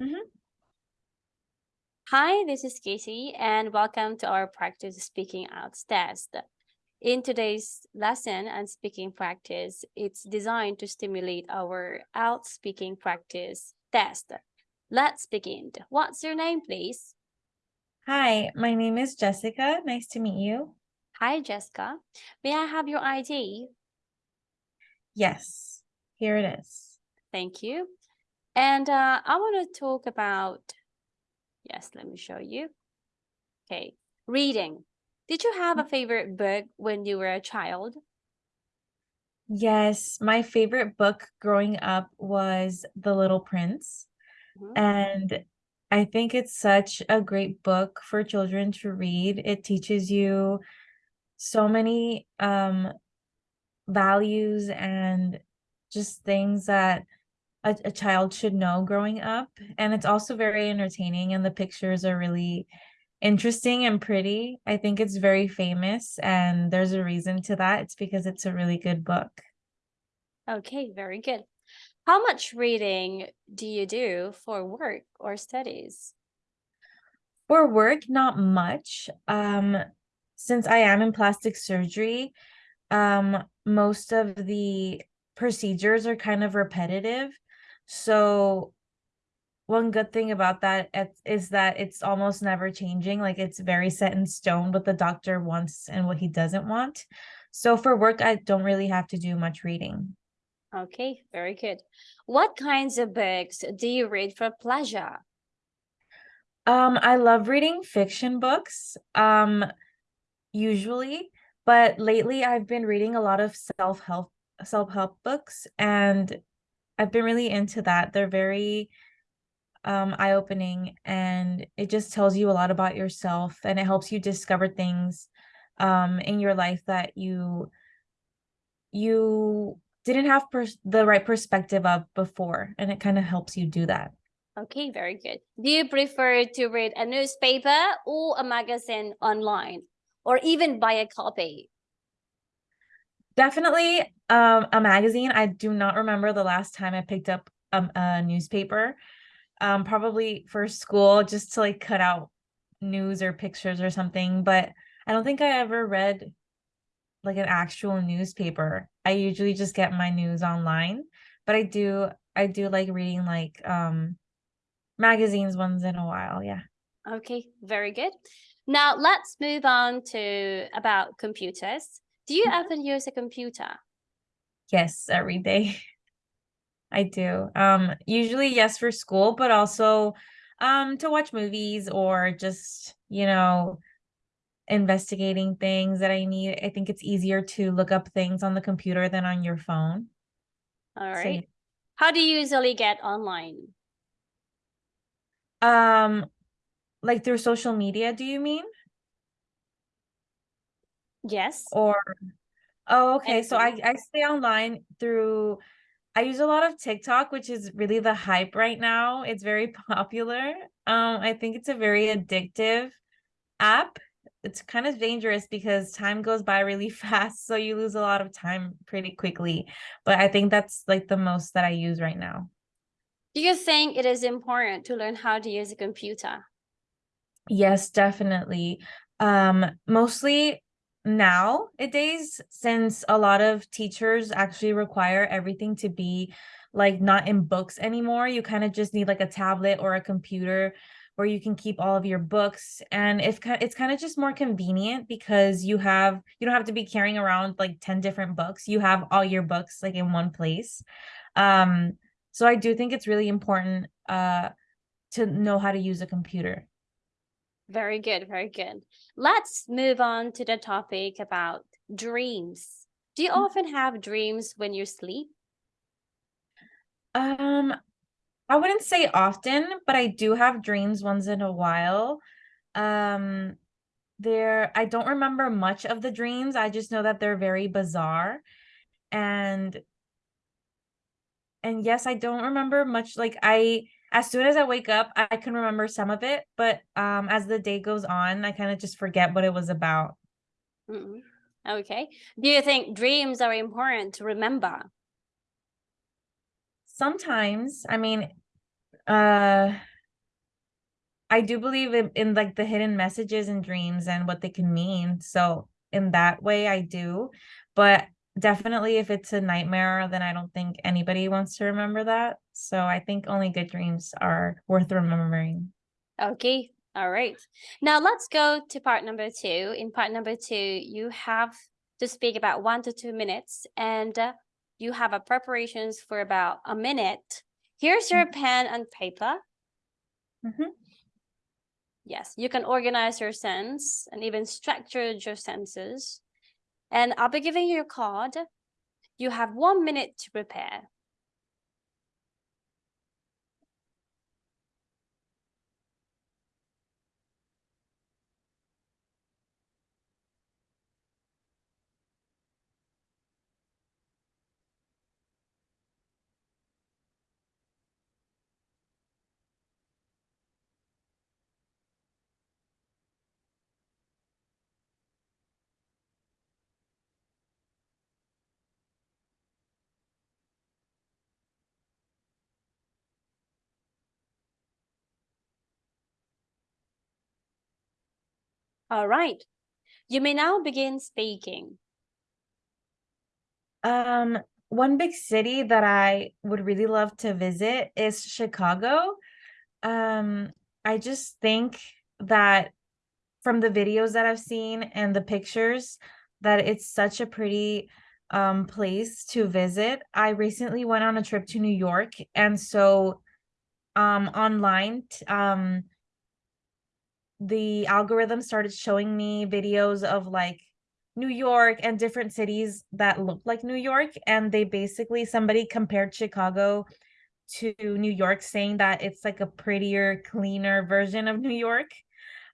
Mhm. Hi, this is Casey, and welcome to our practice speaking IELTS test. In today's lesson and speaking practice, it's designed to stimulate our IELTS speaking practice test. Let's begin. What's your name, please? Hi, my name is Jessica. Nice to meet you. Hi, Jessica. May I have your ID? Yes, here it is. Thank you. And uh, I want to talk about, yes, let me show you. Okay, reading. Did you have a favorite book when you were a child? Yes, my favorite book growing up was The Little Prince. Mhm. And I think it's such a great book for children to read. It teaches you so many um values and just things that a, a child should know growing up. And it's also very entertaining and the pictures are really interesting and pretty. I think it's very famous and there's a reason to that. It's because it's a really good book. Okay, very good. How much reading do you do for work or studies? For work, not much. Um, since I am in plastic surgery, um, most of the procedures are kind of repetitive. So one good thing about that is that it's almost never changing. Like it's very set in stone what the doctor wants and what he doesn't want. So for work, I don't really have to do much reading. Okay, very good. What kinds of books do you read for pleasure? Um, I love reading fiction books, um, usually, but lately I've been reading a lot of self-help self-help books and I've been really into that. They're very um eye-opening and it just tells you a lot about yourself and it helps you discover things um in your life that you you didn't have the right perspective of before and it kind of helps you do that. Okay, very good. Do you prefer to read a newspaper or a magazine online or even buy a copy? Definitely um a magazine. I do not remember the last time I picked up um, a newspaper. Um probably for school just to like cut out news or pictures or something, but I don't think I ever read like an actual newspaper. I usually just get my news online, but I do I do like reading like um magazines once in a while. Yeah. Okay, very good. Now let's move on to about computers. Do you Mhm. ever use a computer? Yes, every day. I do. Um usually yes for school, but also um to watch movies or just, you know, investigating things that I need. I think it's easier to look up things on the computer than on your phone. All right. So yeah. How do you usually get online? Um like through social media, do you mean? Yes, Or oh, okay. So. I I stay online through I use a lot of TikTok, which is really the hype right now. It's very popular. Um, I think it's a very addictive app. It's kind of dangerous because time goes by really fast, so you lose a lot of time pretty quickly. But I think that's like the most that I use right now. Do you think it is important to learn how to use a computer? Yes, definitely. Um, mostly nowadays, since a lot of teachers actually require everything to be like not in books anymore, you kind of just need like a tablet or a computer where you can keep all of your books. And if it's kind of just more convenient because you have you don't have to be carrying around like 10 different books. You have all your books like in one place. Um, so I do think it's really important uh to know how to use a computer. Very good, very good. Let's move on to the topic about dreams. Do you often have dreams when you sleep? Um, I wouldn't say often, but I do have dreams once in a while. Um, there I don't remember much of the dreams. I just know that they're very bizarre. And and yes, I don't remember much like I as soon as I wake up, I can remember some of it, but um as the day goes on, I kind of just forget what it was about. Mm, Okay. Do you think dreams are important to remember? Sometimes, I mean, uh I do believe in, in like the hidden messages and dreams and what they can mean. So in that way I do. But definitely if it's a nightmare, then I don't think anybody wants to remember that. So I think only good dreams are worth remembering. Okay, all right. Now let's go to part number two. In part number two, you have to speak about one to two minutes and uh, you have a preparations for about a minute. Here's your pen and paper. Mhm. Yes, you can organize your sense and even structure your senses. And I'll be giving you a card. You have one minute to prepare. All right. You may now begin speaking. Um, one big city that I would really love to visit is Chicago. Um, I just think that from the videos that I've seen and the pictures that it's such a pretty um place to visit. I recently went on a trip to New York and so um online um the algorithm started showing me videos of like New York and different cities that look like New York and they basically somebody compared Chicago to New York saying that it's like a prettier cleaner version of New York.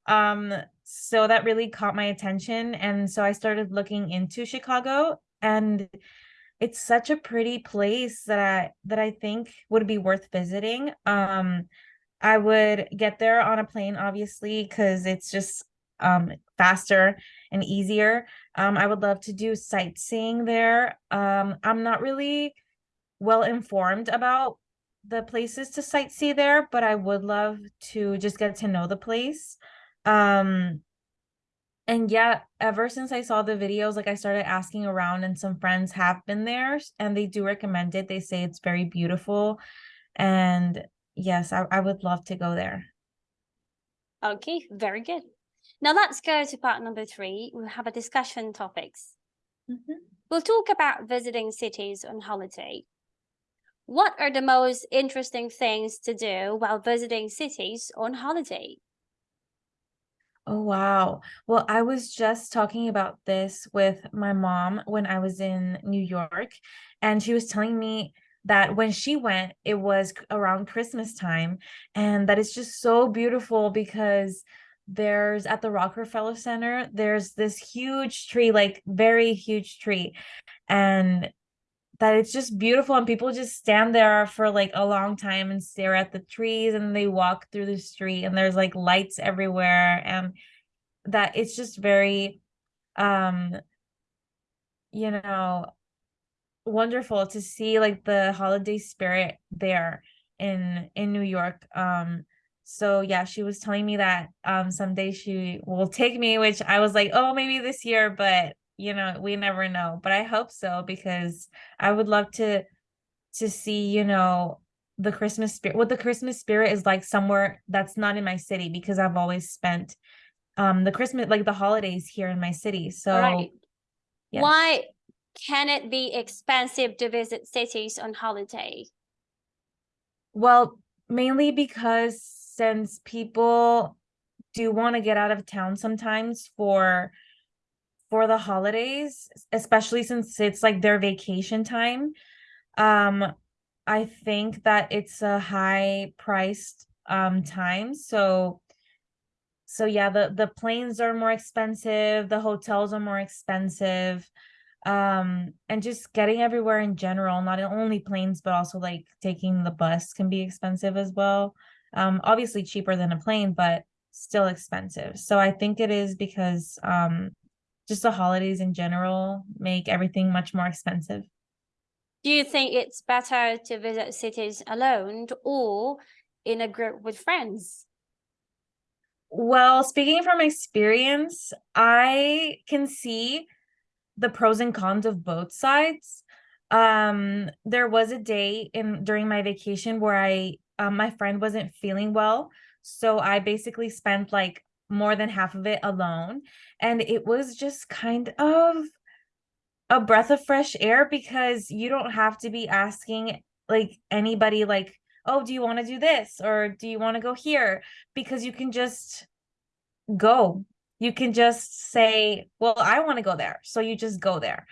Um so that really caught my attention and so I started looking into Chicago and it's such a pretty place that I that I think would be worth visiting. Um I would get there on a plane, obviously, because it's just um faster and easier. Um, I would love to do sightseeing there. Um, I'm not really well informed about the places to sightsee there, but I would love to just get to know the place. Um, and yeah, ever since I saw the videos, like I started asking around, and some friends have been there and they do recommend it. They say it's very beautiful. And yes, I, I would love to go there. Okay, very good. Now let's go to part number three. We'll have a discussion topics. Mhm. We'll talk about visiting cities on holiday. What are the most interesting things to do while visiting cities on holiday? Oh, wow. Well, I was just talking about this with my mom when I was in New York, and she was telling me that when she went, it was around Christmas time, and that it's just so beautiful because there's at the Rockefeller Center, there's this huge tree, like very huge tree, and that it's just beautiful and people just stand there for like a long time and stare at the trees and they walk through the street and there's like lights everywhere and that it's just very um you know wonderful to see like the holiday spirit there in in New York um so yeah she was telling me that um someday she will take me which I was like oh maybe this year but you know we never know but I hope so because I would love to to see you know the Christmas spirit what the Christmas spirit is like somewhere that's not in my city because I've always spent um the Christmas like the holidays here in my city. So Right. yes. Why can it be expensive to visit cities on holiday? Well, mainly because since people do want to get out of town sometimes for for the holidays, especially since it's like their vacation time, um I think that it's a high priced um time. So so yeah, the the planes are more expensive, the hotels are more expensive. Um, and just getting everywhere in general, not only planes, but also like taking the bus can be expensive as well. Um, obviously cheaper than a plane, but still expensive. So I think it is because um just the holidays in general make everything much more expensive. Do you think it's better to visit cities alone or in a group with friends? Well, speaking from experience, I can see the pros and cons of both sides. Um, there was a day in during my vacation where I um, my friend wasn't feeling well, so I basically spent like more than half of it alone, and it was just kind of a breath of fresh air because you don't have to be asking like anybody like, "Oh, do you want to do this?" or "Do you want to go here?" because you can just go. You can just say, "Well, I want to go there." So you just go there.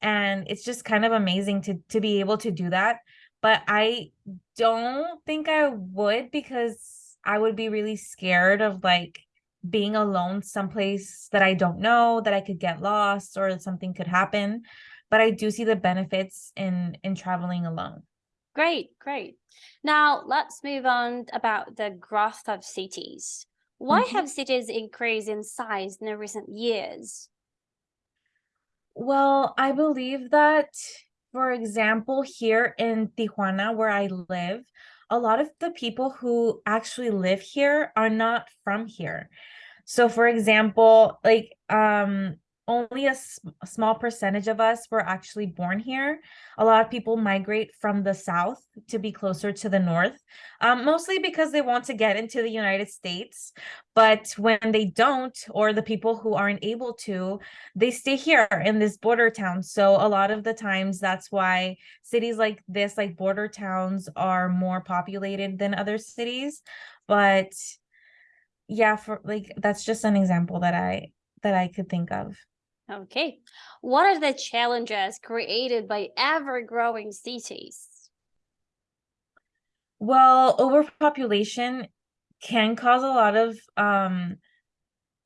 And it's just kind of amazing to to be able to do that. But I don't think I would because I would be really scared of like being alone someplace that I don't know, that I could get lost or something could happen. But I do see the benefits in in traveling alone. Great, great. Now let's move on about the growth of cities. Why Mhm. have cities increased in size in the recent years? Well, I believe that, for example, here in Tijuana, where I live, a lot of the people who actually live here are not from here. So, for example, like um only a small percentage of us were actually born here. A lot of people migrate from the south to be closer to the north, um, mostly because they want to get into the United States. But when they don't, or the people who aren't able to, they stay here in this border town. So a lot of the times that's why cities like this, like border towns, are more populated than other cities. But yeah, for like that's just an example that I that I could think of. Okay. What are the challenges created by ever-growing cities? Well, overpopulation can cause a lot of um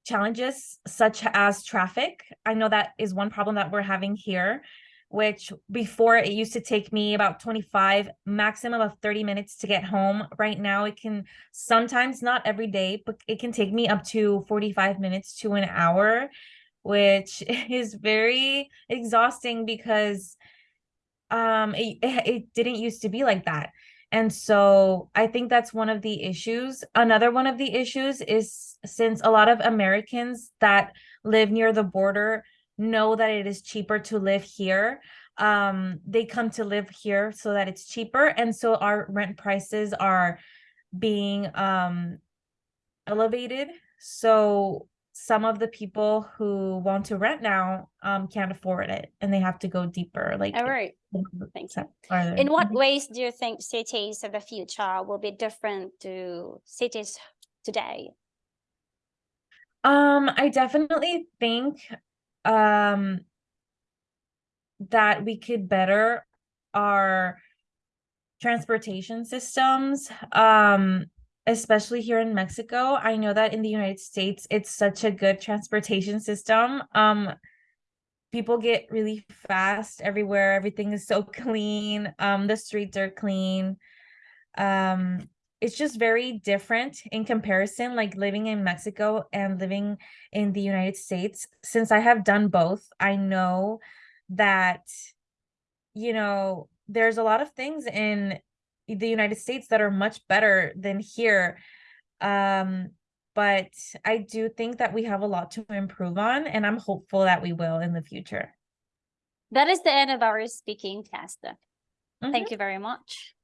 challenges such as traffic. I know that is one problem that we're having here, which before it used to take me about 25, maximum of 30 minutes to get home. Right now, it can sometimes not every day, but it can take me up to 45 minutes to an hour, which is very exhausting because um it, it didn't used to be like that and so i think that's one of the issues another one of the issues is since a lot of americans that live near the border know that it is cheaper to live here um they come to live here so that it's cheaper and so our rent prices are being um elevated so some of the people who want to rent now um can't afford it and they have to go deeper like All right. Thank you. In what Mhm. ways do you think cities of the future will be different to cities today? Um, I definitely think um that we could better our transportation systems. Um, especially here in Mexico. I know that in the United States it's such a good transportation system. Um, people get really fast everywhere. Everything is so clean. Um, the streets are clean. um it's just very different in comparison like living in Mexico and living in the United States since I have done both I know that you know there's a lot of things in the United States that are much better than here um but I do think that we have a lot to improve on and I'm hopeful that we will in the future That is the end of our speaking test. Mhm. Thank you very much.